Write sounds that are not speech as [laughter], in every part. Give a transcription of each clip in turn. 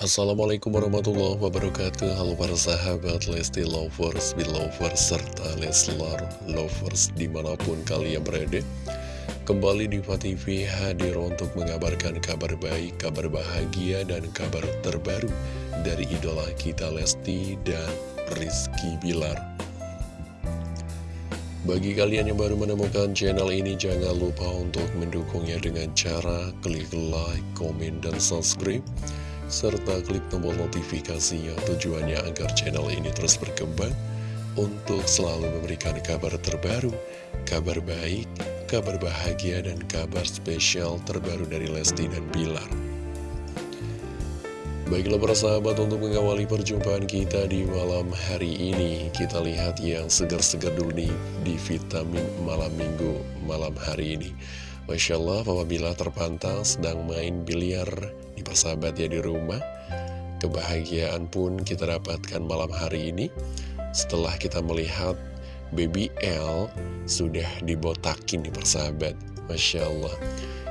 Assalamualaikum warahmatullahi wabarakatuh. Halo para sahabat Lesti Lovers, Belovers, serta Leslar Lovers di mana pun kalian berada. Kembali di TV hadir untuk mengabarkan kabar baik, kabar bahagia, dan kabar terbaru dari idola kita Lesti dan Rizky Bilar. Bagi kalian yang baru menemukan channel ini, jangan lupa untuk mendukungnya dengan cara klik like, komen, dan subscribe serta klik tombol notifikasinya tujuannya agar channel ini terus berkembang untuk selalu memberikan kabar terbaru, kabar baik, kabar bahagia, dan kabar spesial terbaru dari Lesti dan Bilar. Baiklah para sahabat untuk mengawali perjumpaan kita di malam hari ini Kita lihat yang segar-segar dulu nih di vitamin malam minggu malam hari ini Masya Allah apabila terpantau sedang main biliar di persahabat ya di rumah. Kebahagiaan pun kita dapatkan malam hari ini Setelah kita melihat baby L sudah dibotakin di persahabat. Masya Allah.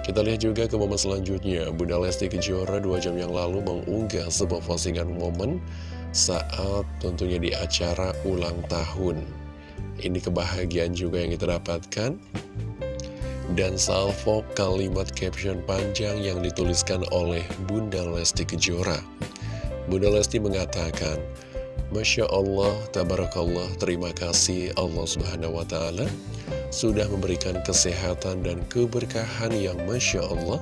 Kita lihat juga ke momen selanjutnya. Bunda Lesti Kejora dua jam yang lalu mengunggah sebuah postingan momen Saat tentunya di acara ulang tahun. Ini kebahagiaan juga yang kita dapatkan dan salvo kalimat caption panjang yang dituliskan oleh Bunda Lesti Kejora. Bunda Lesti mengatakan, Masya Allah, Tabarakallah, terima kasih Allah Subhanahu Wa Taala sudah memberikan kesehatan dan keberkahan yang Masya Allah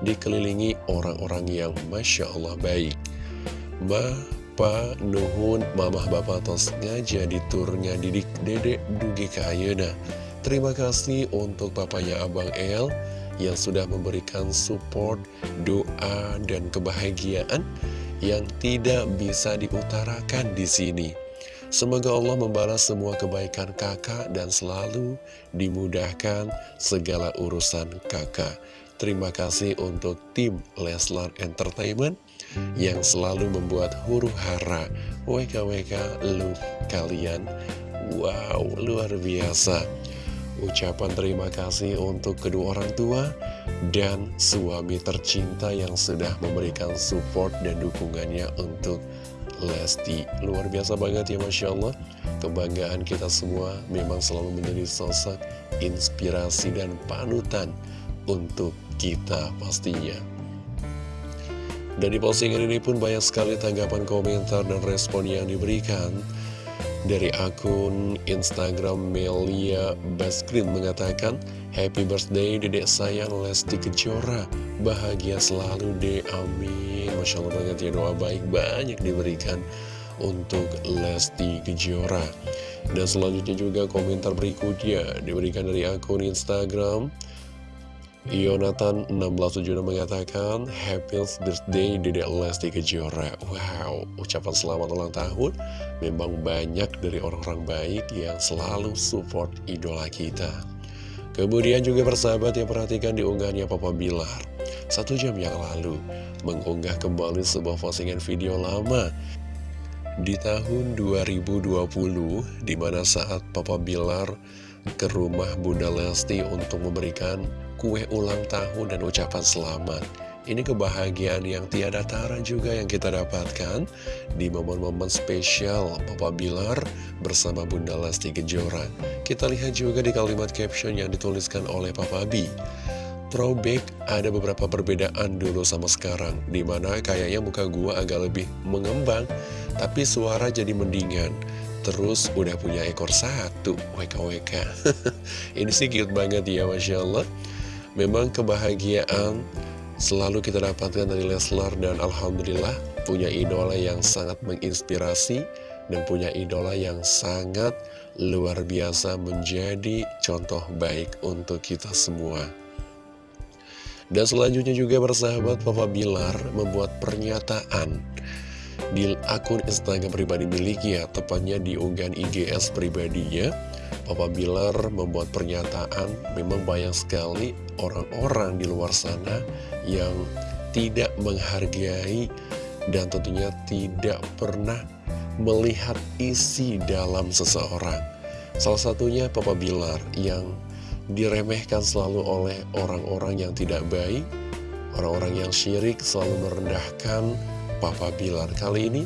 dikelilingi orang-orang yang Masya Allah baik. Ma, Pa, Nuhun, Mamah Bapak Tos ngaja di turnya didik dedek dugi kayena. Terima kasih untuk papanya Abang El yang sudah memberikan support, doa, dan kebahagiaan yang tidak bisa diutarakan di sini. Semoga Allah membalas semua kebaikan kakak dan selalu dimudahkan segala urusan kakak. Terima kasih untuk tim Leslar Entertainment yang selalu membuat huru hara WKWK love kalian. Wow, luar biasa. Ucapan terima kasih untuk kedua orang tua dan suami tercinta yang sudah memberikan support dan dukungannya untuk Lesti. Luar biasa banget ya Masya Allah. Kebanggaan kita semua memang selalu menjadi sosok inspirasi dan panutan untuk kita pastinya. Dan di postingan ini pun banyak sekali tanggapan komentar dan respon yang diberikan. Dari akun Instagram Melia Baskrin mengatakan Happy birthday dedek sayang Lesti Kejora. Bahagia selalu deh amin. Masya Allah banget ya doa baik banyak diberikan untuk Lesti Kejora. Dan selanjutnya juga komentar berikutnya diberikan dari akun Instagram Yonatan 1676 mengatakan Happy birthday Dedek Lesti Kejora. Wow, ucapan selamat ulang tahun Memang banyak dari orang-orang baik yang selalu support idola kita. Kemudian juga persahabat yang perhatikan diunggahnya Papa Bilar. Satu jam yang lalu mengunggah kembali sebuah postingan video lama Di tahun 2020 Di mana saat Papa Bilar ke rumah Bunda Lesti untuk memberikan kue ulang tahun dan ucapan selamat. Ini kebahagiaan yang tiada tara juga yang kita dapatkan di momen-momen spesial Papa Bilar bersama Bunda Lesti Kejora. Kita lihat juga di kalimat caption yang dituliskan oleh Papa B. Throwback ada beberapa perbedaan dulu sama sekarang Di mana kayaknya muka gua agak lebih mengembang Tapi suara jadi mendingan Terus udah punya ekor satu WKWK [laughs] Ini sih cute banget ya Masya Allah Memang kebahagiaan selalu kita dapatkan dari Leslar dan Alhamdulillah punya idola yang sangat menginspirasi dan punya idola yang sangat luar biasa menjadi contoh baik untuk kita semua. Dan selanjutnya juga bersahabat Papa Bilar membuat pernyataan di akun Instagram pribadi miliknya, tepatnya di unggahan IGS pribadinya Papa Bilar membuat pernyataan memang banyak sekali orang-orang di luar sana yang tidak menghargai dan tentunya tidak pernah melihat isi dalam seseorang. Salah satunya Papa Bilar yang diremehkan selalu oleh orang-orang yang tidak baik, orang-orang yang syirik selalu merendahkan Papa Bilar Kali ini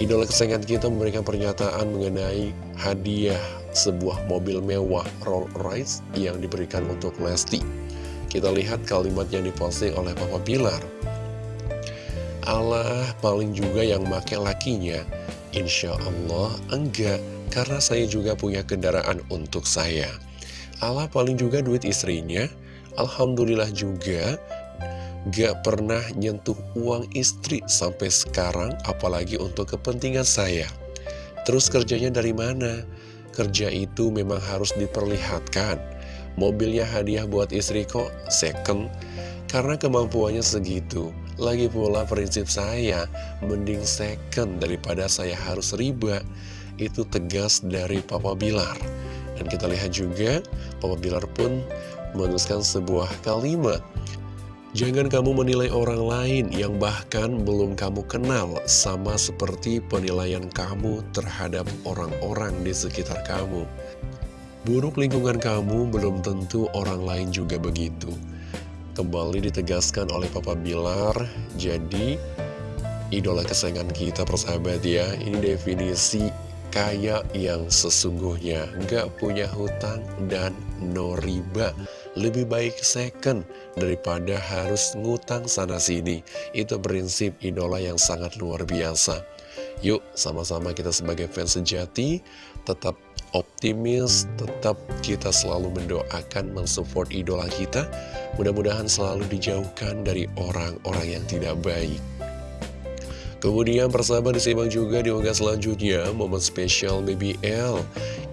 idola kesayangan kita memberikan pernyataan mengenai hadiah sebuah mobil mewah Rolls Royce yang diberikan untuk Lesti. Kita lihat kalimat yang diposting oleh Papa Bilar. Allah paling juga yang make lakinya. Insya Allah enggak Karena saya juga punya kendaraan untuk saya. Allah paling juga duit istrinya. Alhamdulillah juga Gak pernah nyentuh uang istri sampai sekarang Apalagi untuk kepentingan saya Terus kerjanya dari mana? Kerja itu memang harus diperlihatkan Mobilnya hadiah buat istri kok second Karena kemampuannya segitu lagi pula prinsip saya, mending second daripada saya harus riba. Itu tegas dari Papa Bilar. Dan kita lihat juga, Papa Bilar pun menuliskan sebuah kalimat. Jangan kamu menilai orang lain yang bahkan belum kamu kenal sama seperti penilaian kamu terhadap orang-orang di sekitar kamu. Buruk lingkungan kamu belum tentu orang lain juga begitu. Kembali ditegaskan oleh Papa Bilar Jadi idola kesayangan kita persahabat ya Ini definisi kaya yang sesungguhnya Gak punya hutang dan no riba. Lebih baik second daripada harus ngutang sana-sini Itu prinsip idola yang sangat luar biasa. Yuk sama-sama kita sebagai fans sejati Tetap optimis Tetap kita selalu mendoakan mensupport idola kita. Mudah-mudahan selalu dijauhkan dari orang-orang yang tidak baik. Kemudian persahabat disimak juga di unggahan selanjutnya Momen spesial BBL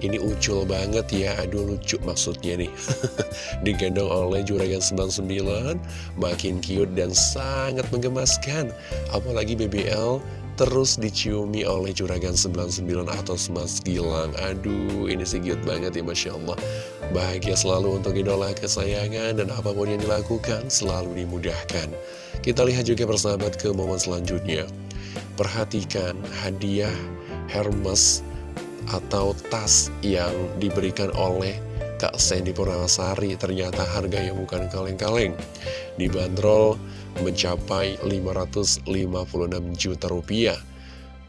Ini ucul banget ya Aduh lucu maksudnya nih. [laughs] Digendong oleh Juragan 99 Makin cute dan sangat menggemaskan. Apalagi BBL terus diciumi oleh Juragan 99 atau Mas Gilang. Aduh ini sih cute banget ya Masya Allah. Bahagia selalu untuk idola kesayangan dan apa pun yang dilakukan selalu dimudahkan. Kita lihat juga persahabat ke momen selanjutnya Perhatikan hadiah Hermes atau tas yang diberikan oleh Kak Sandy Purnamasari Ternyata harganya bukan kaleng-kaleng. Dibanderol mencapai 556 juta rupiah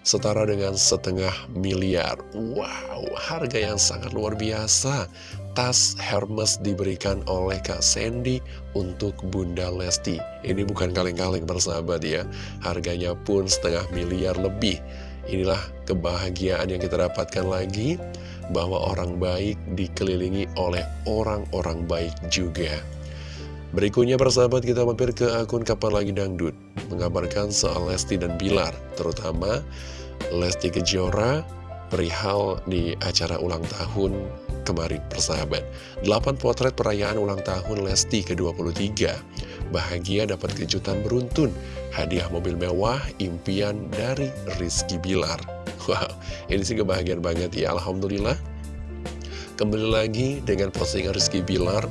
setara dengan setengah miliar. Wow, harga yang sangat luar biasa. Tas Hermes diberikan oleh Kak Sandy untuk Bunda Lesti. Ini bukan kaleng-kaleng bersahabat ya. Harganya pun setengah miliar lebih. Inilah kebahagiaan yang kita dapatkan lagi Bahwa orang baik dikelilingi oleh orang-orang baik juga. Berikutnya persahabat kita mampir ke akun Kapan Lagi Dangdut. Mengabarkan soal Lesti dan Bilar Terutama Lesti Kejora perihal di acara ulang tahun kemarin persahabat. 8 potret perayaan ulang tahun Lesti ke-23 Bahagia dapat kejutan beruntun. Hadiah mobil mewah impian dari Rizky Bilar. Wow, ini sih kebahagiaan banget ya Alhamdulillah. Kembali lagi dengan postingan Rizky Bilar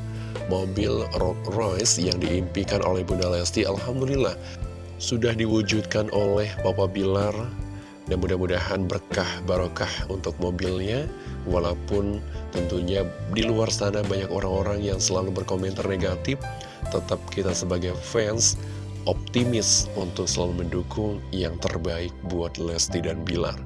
mobil Rolls Royce yang diimpikan oleh Bunda Lesti Alhamdulillah sudah diwujudkan oleh Papa Bilar dan mudah-mudahan berkah barokah untuk mobilnya walaupun tentunya di luar sana banyak orang-orang yang selalu berkomentar negatif tetap kita sebagai fans optimis untuk selalu mendukung yang terbaik buat Lesti dan Bilar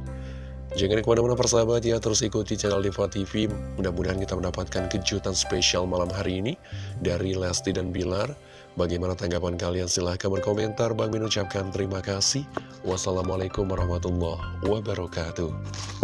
Jangan ke mana-mana persahabat ya, terus ikuti channel Diva TV. Mudah-mudahan kita mendapatkan kejutan spesial malam hari ini dari Lesti dan Bilar. Bagaimana tanggapan kalian? Silahkan berkomentar. Bang Min ucapkan terima kasih. Wassalamualaikum warahmatullahi wabarakatuh.